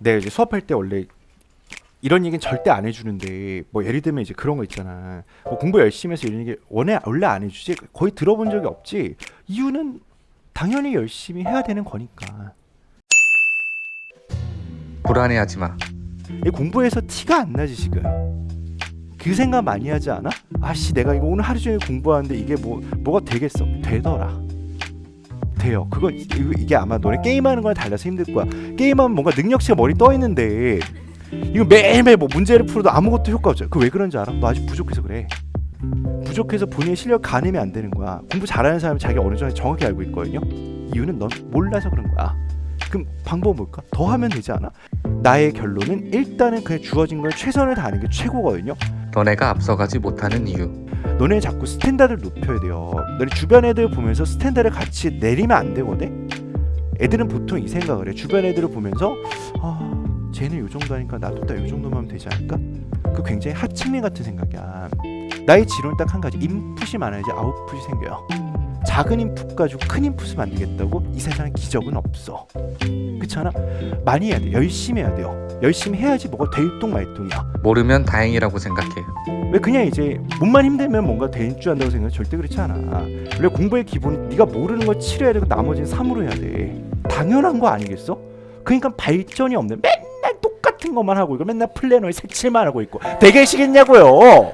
내가 이제 수업할 때 원래 이런 얘기는 절대 안 해주는데 뭐 예를 들면 이제 그런 거 있잖아. 뭐 공부 열심히 해서 이런 얘기 원래 원래 안 해주지? 거의 들어본 적이 없지? 이유는 당연히 열심히 해야 되는 거니까. 불안해하지 마. 이 공부해서 티가 안 나지 지금. 그 생각 많이 하지 않아? 아씨 내가 이거 오늘 하루 종일 공부하는데 이게 뭐 뭐가 되겠어? 되더라 돼요 그거 이- 이거- 이게 아마 너네 게임하는 거랑 달라서 힘들 거야 게임하면 뭔가 능력치가 머리 떠 있는데 이거 매일매일 뭐 문제를 풀어도 아무것도 효과 없죠 그 왜 그런지 알아? 너 아직 부족해서 그래 부족해서 본인의 실력 가늠이 안 되는 거야 공부 잘하는 사람은 자기 어느 정도 정확히 알고 있거든요 이유는 넌 몰라서 그런 거야 그럼 방법은 뭘까? 더 하면 되지 않아? 나의 결론은 일단은 그냥 주어진 걸 최선을 다하는 게 최고거든요. 너네가 앞서가지 못하는 이유. 너네 자꾸 standard를 높여야 돼요. 너네 주변 애들 보면서 standard를 같이 내리면 안 되거든. 애들은 보통 이 생각을 해. 주변 애들을 보면서 아, 쟤는 요 정도 하니까 나도 딱 요 정도만 하면 되지 않을까? 그 굉장히 하층민 같은 생각이야. 나의 지론은 딱 한 가지. 인풋이 많아야지 아웃풋이 생겨요. 작은 인풋 가지고 큰 인풋을 만들겠다고 이 세상에 기적은 없어. 그렇잖아? 많이 해야 돼. 열심히 해야 돼요. 열심히 해야지 뭐가 될동말동이야. 모르면 다행이라고 생각해. 왜 그냥 이제 몸만 힘들면 뭔가 될 줄 안다고 생각해 절대 그렇지 않아. 원래 공부의 기본은 네가 모르는 걸 치료해야 되고 나머지는 삼으로 해야 돼. 당연한 거 아니겠어? 그러니까 발전이 없는 맨날 똑같은 것만 하고 이거 맨날 플래너에 색칠만 하고 있고 되계시겠냐고요.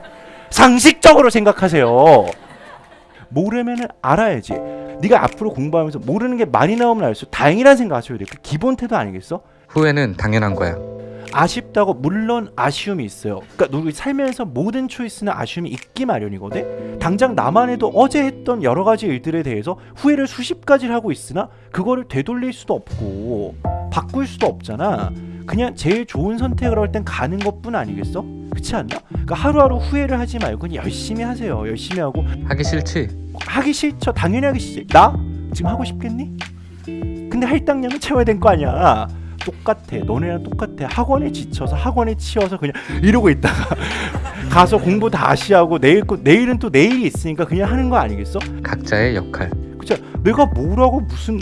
상식적으로 생각하세요. 모르면은 알아야지. 네가 앞으로 공부하면서 모르는 게 많이 나오면 알수록 다행이라는 생각하셔야 돼. 그 기본 태도 아니겠어? 후회는 당연한 거야. 아쉽다고 물론 아쉬움이 있어요. 그러니까 우리 살면서 모든 초이스는 아쉬움이 있기 마련이거든. 당장 나만 해도 어제 했던 여러 가지 일들에 대해서 후회를 수십 가지를 하고 있으나 그거를 되돌릴 수도 없고 바꿀 수도 없잖아. 그냥 제일 좋은 선택을 할 땐 가는 것뿐 아니겠어? 그렇지 않나? 그러니까 하루하루 후회를 하지 말고 열심히 하세요. 열심히 하고 하기 싫지? 하기 싫죠. 당연히 하기 싫지. 나 지금 하고 싶겠니? 근데 할당량은 채워야 될거 아니야. 똑같아. 너네랑 똑같아. 학원에 지쳐서 학원에 치여서 그냥 이러고 있다가 가서 공부 다시 하고 내일 거 내일은 또 내일이 있으니까 그냥 하는 거 아니겠어? 각자의 역할. 그죠? 내가 뭐라고 무슨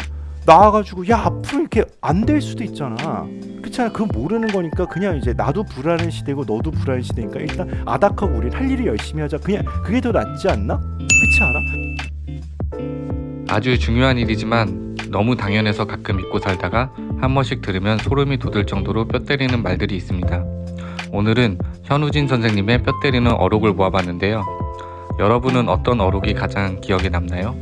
나와가지고 야 앞으로 이렇게 안 될 수도 있잖아. 그렇잖아. 그건 모르는 거니까 그냥 이제 나도 불안한 시대고 너도 불안한 시대니까 일단 아닥하고 우리 할 일을 열심히 하자. 그냥 그게 더 낫지 않나? 그렇지 않아? 아주 중요한 일이지만 너무 당연해서 가끔 잊고 살다가 한 번씩 들으면 소름이 돋을 정도로 뼈 때리는 말들이 있습니다. 오늘은 현우진 선생님의 뼈 때리는 어록을 모아봤는데요. 여러분은 어떤 어록이 가장 기억에 남나요?